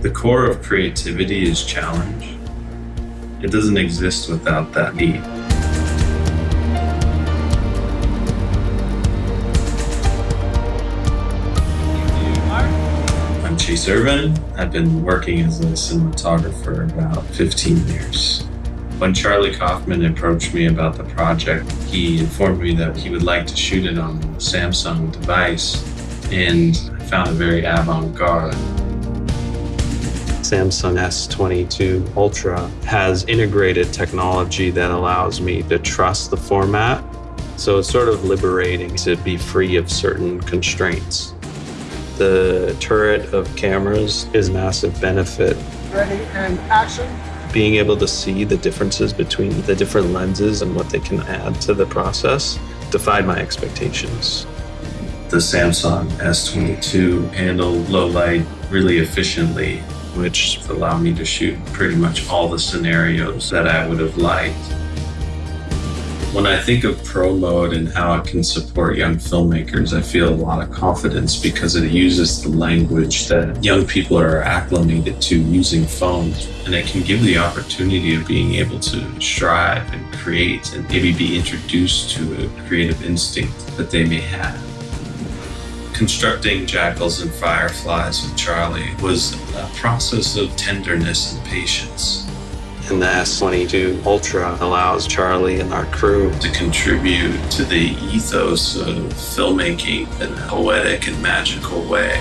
The core of creativity is challenge. It doesn't exist without that need. I'm Chayse Irvin. I've been working as a cinematographer about 15 years. When Charlie Kaufman approached me about the project, he informed me that he would like to shoot it on a Samsung device, and I found it very avant-garde. Samsung S22 Ultra has integrated technology that allows me to trust the format. So it's sort of liberating to be free of certain constraints. The turret of cameras is a massive benefit. Ready and action. Being able to see the differences between the different lenses and what they can add to the process defied my expectations. The Samsung S22 handled low light really efficiently, which allowed me to shoot pretty much all the scenarios that I would have liked. When I think of Pro Mode and how it can support young filmmakers, I feel a lot of confidence because it uses the language that young people are acclimated to using phones. And it can give the opportunity of being able to strive and create and maybe be introduced to a creative instinct that they may have. Constructing jackals and fireflies with Charlie was a process of tenderness and patience and the S22 Ultra allows Charlie and our crew to contribute to the ethos of filmmaking in a poetic and magical way.